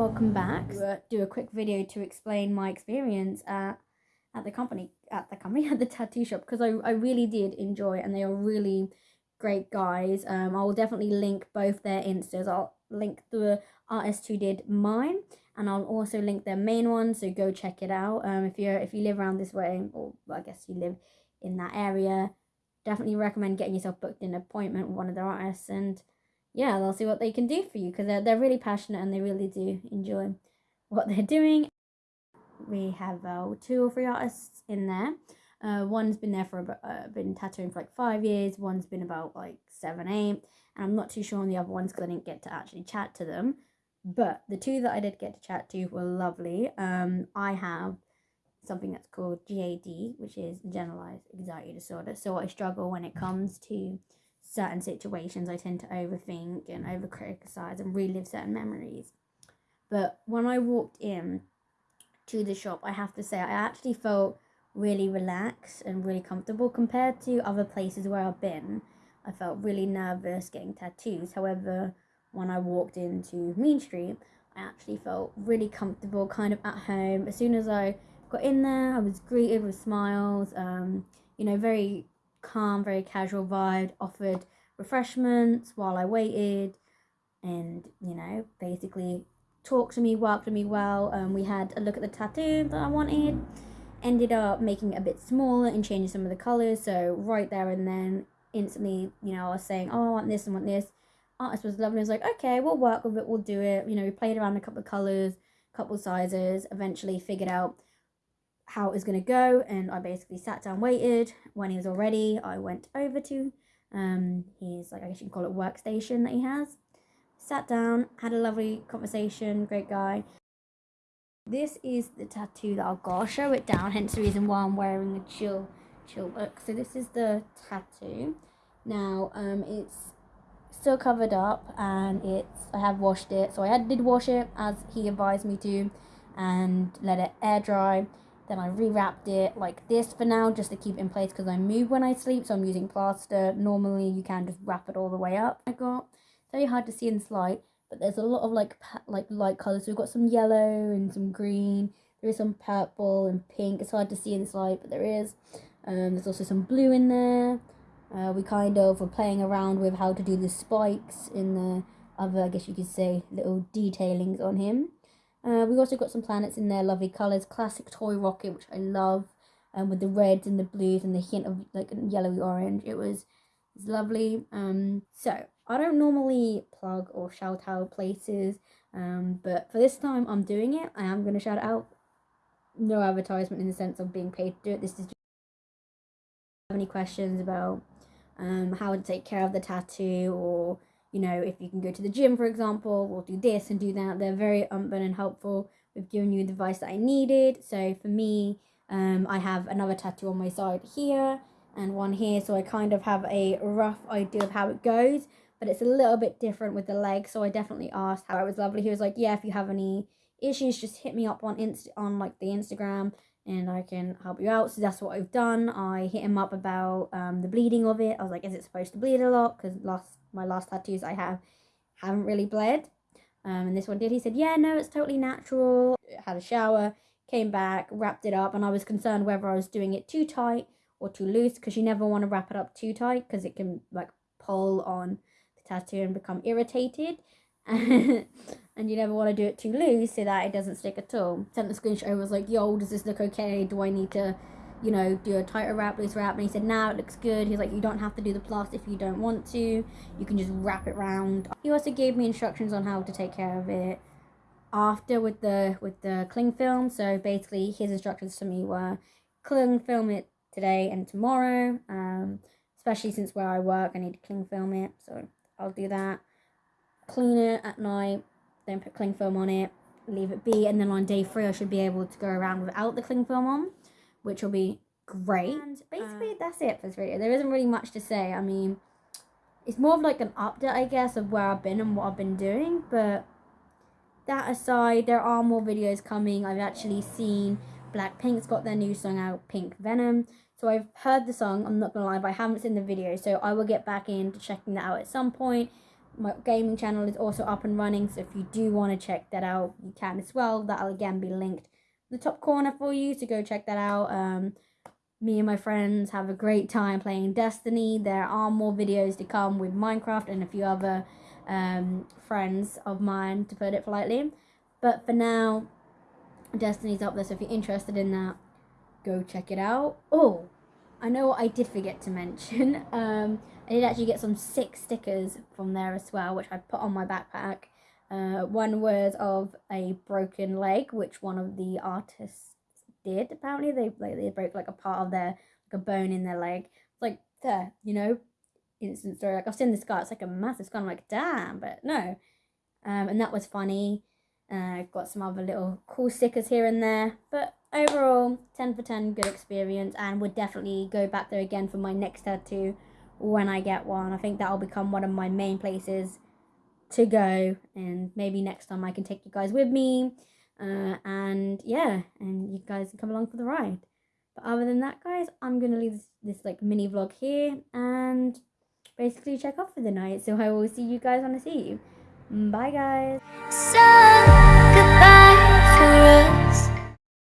welcome back. Do a quick video to explain my experience at at the company at the company at the tattoo shop because I, I really did enjoy it and they are really great guys. Um, I will definitely link both their instas. I'll link the artist who did mine and I'll also link their main one so go check it out. Um, if you're if you live around this way or I guess you live in that area, definitely recommend getting yourself booked in an appointment with one of their artists and yeah, they'll see what they can do for you because they're, they're really passionate and they really do enjoy what they're doing. We have uh, two or three artists in there. Uh, one's been there for uh, been tattooing for like five years. One's been about like seven, eight, and I'm not too sure on the other ones because I didn't get to actually chat to them. But the two that I did get to chat to were lovely. Um, I have something that's called GAD, which is generalized anxiety disorder. So I struggle when it comes to certain situations. I tend to overthink and over criticize and relive certain memories. But when I walked in to the shop, I have to say, I actually felt really relaxed and really comfortable compared to other places where I've been. I felt really nervous getting tattoos. However, when I walked into Mean Street, I actually felt really comfortable, kind of at home. As soon as I got in there, I was greeted with smiles, um, you know, very calm, very casual vibe, offered refreshments while I waited, and, you know, basically talked to me, worked with me well. Um, we had a look at the tattoo that I wanted, ended up making it a bit smaller and changing some of the colours. So, right there and then, instantly, you know, I was saying, oh, I want this and want this. Artist was lovely. I was like, okay, we'll work with it, we'll do it. You know, we played around a couple of colours, couple sizes, eventually figured out how it was going to go and I basically sat down waited. When he was all ready I went over to um his like I guess you can call it workstation that he has. Sat down had a lovely conversation great guy. This is the tattoo that I've got I'll show it down hence the reason why I'm wearing a chill chill look. So this is the tattoo. Now um it's still covered up and it's I have washed it. So I did wash it as he advised me to and let it air dry then I rewrapped it like this for now just to keep it in place because I move when I sleep. So I'm using plaster. Normally you can just wrap it all the way up. I got very hard to see in this light. But there's a lot of like like light colours. So we've got some yellow and some green. There is some purple and pink. It's hard to see in this light, but there is. Um, there's also some blue in there. Uh, we kind of were playing around with how to do the spikes in the other, I guess you could say, little detailings on him. Uh, we also got some planets in there, lovely colours. Classic toy rocket, which I love, um, with the reds and the blues and the hint of like yellowy orange. It was, it was lovely. Um, so I don't normally plug or shout out places, um, but for this time I'm doing it. I am going to shout out. No advertisement in the sense of being paid to do it. This is just have any questions about um, how to take care of the tattoo or you know, if you can go to the gym, for example, we'll do this and do that. They're very open and helpful. We've given you the advice that I needed. So for me, um, I have another tattoo on my side here and one here. So I kind of have a rough idea of how it goes, but it's a little bit different with the leg. So I definitely asked how it was lovely. He was like, yeah, if you have any issues, just hit me up on Inst on like the Instagram and I can help you out. So that's what I've done. I hit him up about um, the bleeding of it. I was like, is it supposed to bleed a lot? Because last my last tattoos I have haven't really bled. Um, and this one did. He said, yeah, no, it's totally natural. Had a shower, came back, wrapped it up, and I was concerned whether I was doing it too tight or too loose because you never want to wrap it up too tight because it can like pull on the tattoo and become irritated. and you never want to do it too loose so that it doesn't stick at all. Sent the screenshot over, was like, yo, does this look okay? Do I need to you know, do a tighter wrap, loose wrap. And he said, now it looks good. He's like, you don't have to do the plus if you don't want to. You can just wrap it round. He also gave me instructions on how to take care of it after with the with the cling film. So basically, his instructions to me were cling film it today and tomorrow. Um, especially since where I work, I need to cling film it. So I'll do that. Clean it at night, then put cling film on it, leave it be, and then on day three I should be able to go around without the cling film on which will be great. And basically, uh, that's it for this video. There isn't really much to say. I mean, it's more of like an update, I guess, of where I've been and what I've been doing. But that aside, there are more videos coming. I've actually seen Blackpink's got their new song out, Pink Venom. So I've heard the song, I'm not gonna lie, but I haven't seen the video. So I will get back into checking that out at some point. My gaming channel is also up and running. So if you do want to check that out, you can as well. That'll again be linked in the top corner for you. So go check that out. Um, me and my friends have a great time playing Destiny. There are more videos to come with Minecraft and a few other um, friends of mine, to put it politely. But for now, Destiny's up there. So if you're interested in that, go check it out. Oh, I know what I did forget to mention. Um, I did actually get some sick stickers from there as well, which I put on my backpack. Uh, one was of a broken leg, which one of the artists did. Apparently, they like they broke like a part of their like a bone in their leg. It's like there, you know, instant story. Like I've seen this guy. It's like a massive scar. I'm like, damn, but no. Um, and that was funny. Uh, got some other little cool stickers here and there, but overall, ten for ten, good experience, and would definitely go back there again for my next tattoo when I get one. I think that'll become one of my main places to go, and maybe next time I can take you guys with me. Uh, and yeah, and you guys can come along for the ride. But other than that, guys, I'm gonna leave this, this like mini vlog here and basically check off for the night. So I will see you guys when I see you. Bye, guys. So,